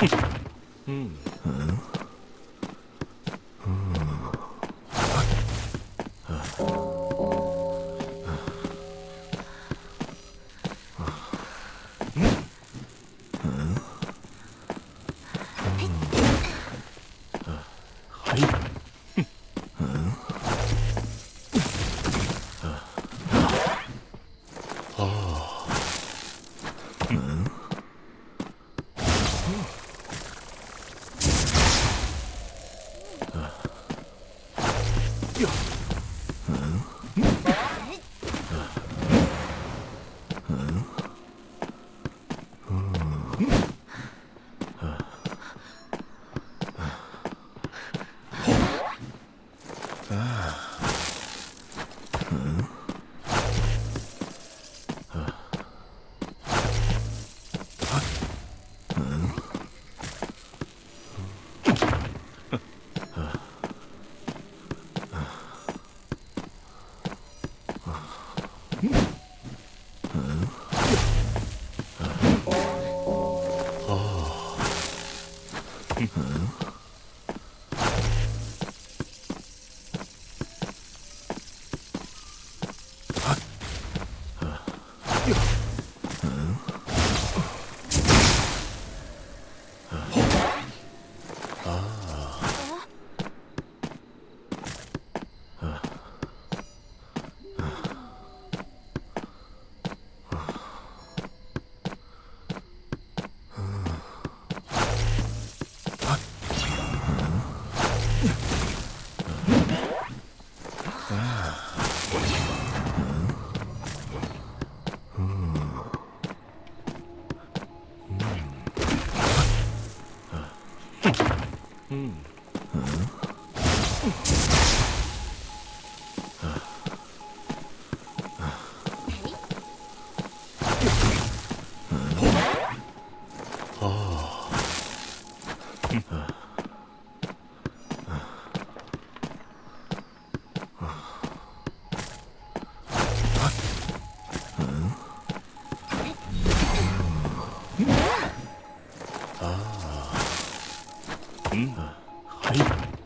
Hmm. hmm. Huh? Ah. 嗯还有。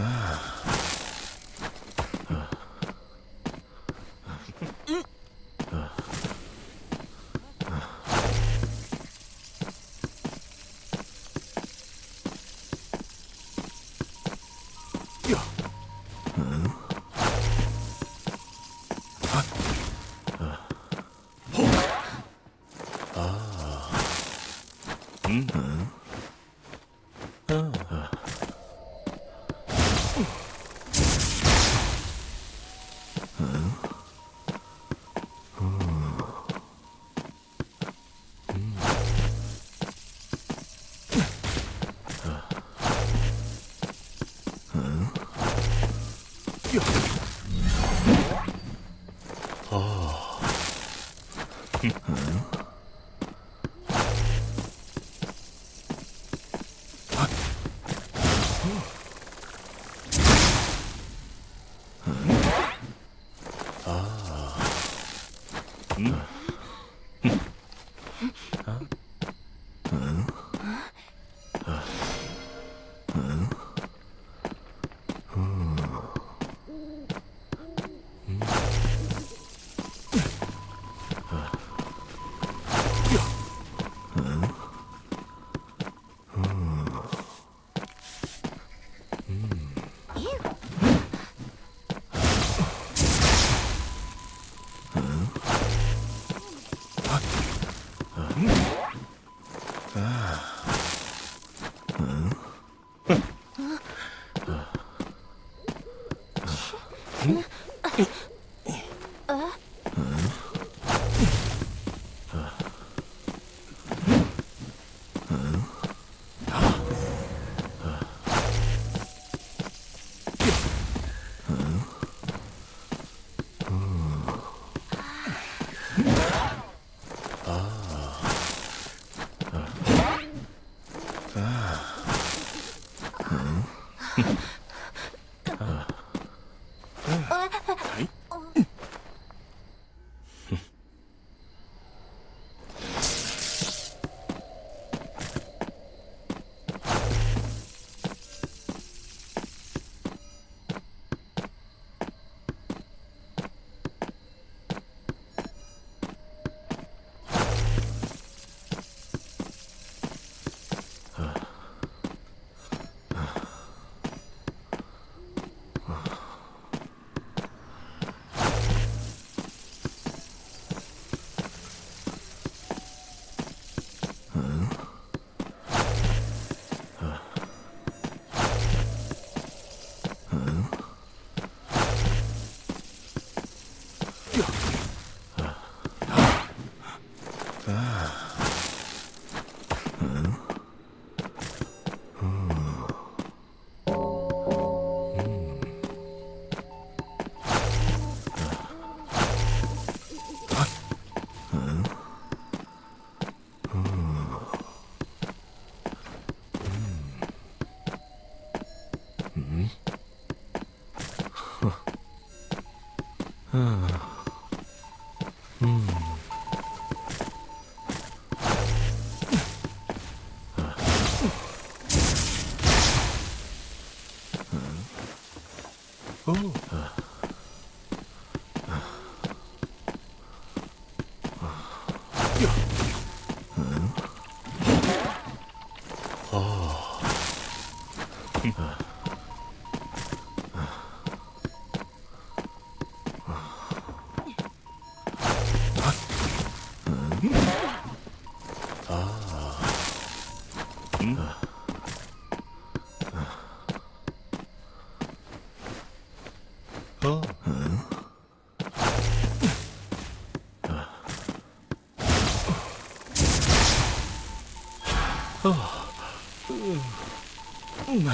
Ah. 어... うん。 어? 어. 어. 음.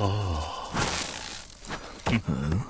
어... 음.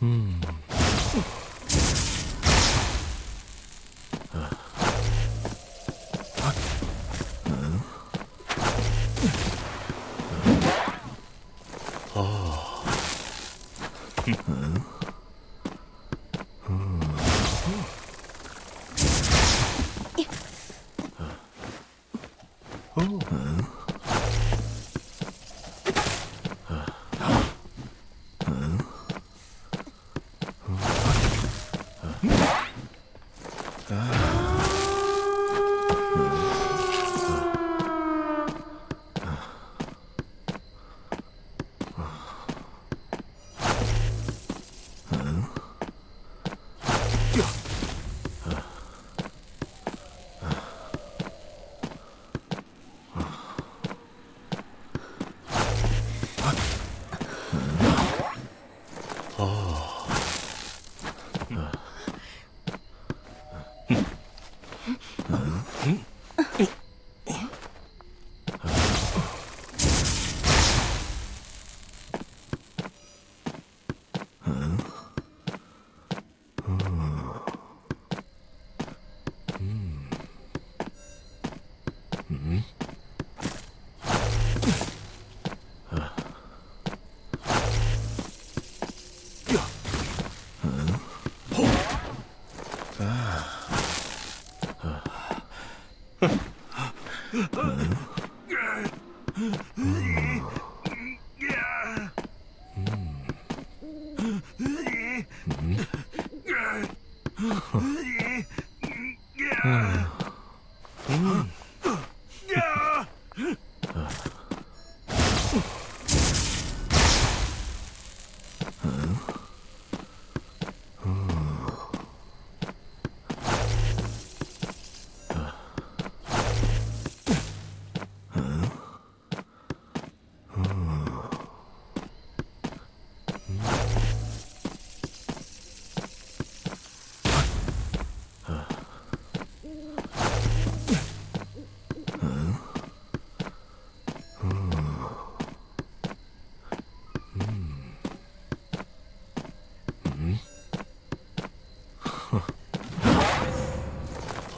嗯。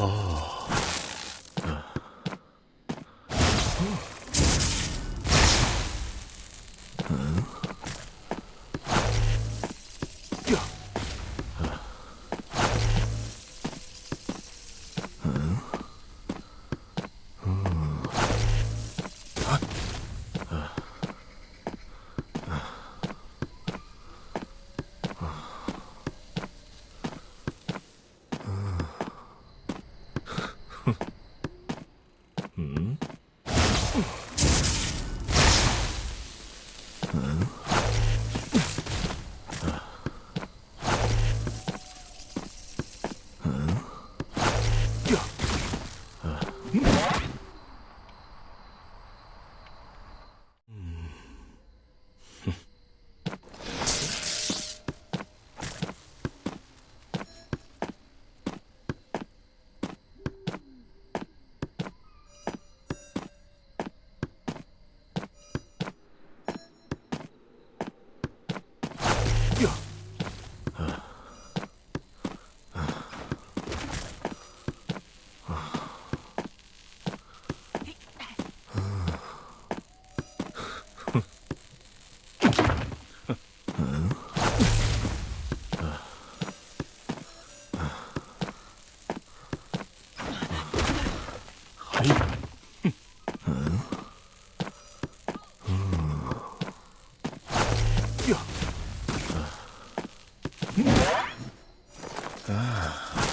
Oh. 啊。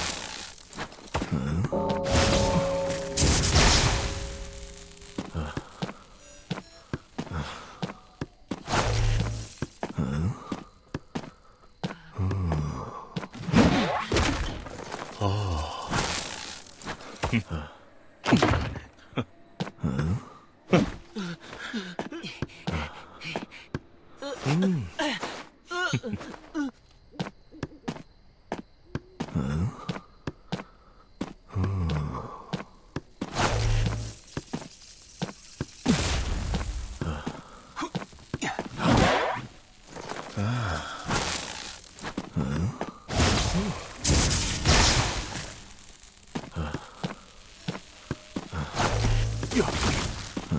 Uh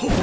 -oh.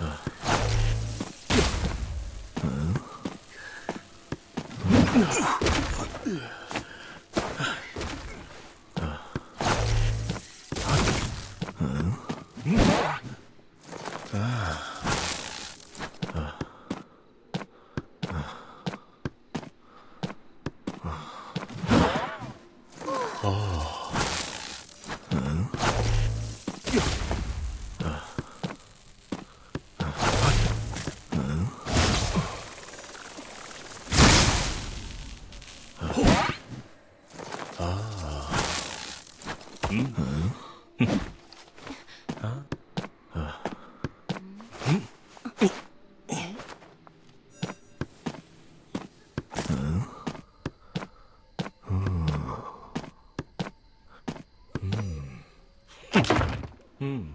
Ugh. 嗯。